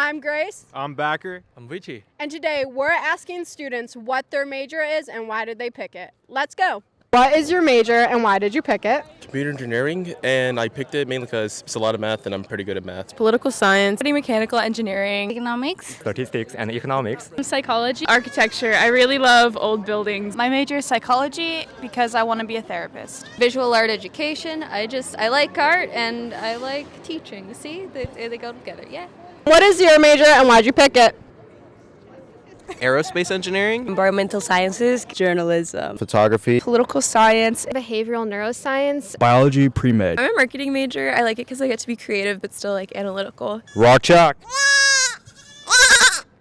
I'm Grace, I'm Backer. I'm Richie. and today we're asking students what their major is and why did they pick it. Let's go. What is your major and why did you pick it? computer engineering, and I picked it mainly because it's a lot of math, and I'm pretty good at math. political science, mechanical engineering, economics, Statistics and economics. psychology, architecture. I really love old buildings. My major is psychology because I want to be a therapist. visual art education. I just I like art and I like teaching. See, they, they go together. Yeah. What is your major and why'd you pick it? Aerospace engineering. Environmental sciences, journalism, photography, political science. behavioral neuroscience. Biology pre-med. I'm a marketing major. I like it because I get to be creative but still like analytical. Rock chalk.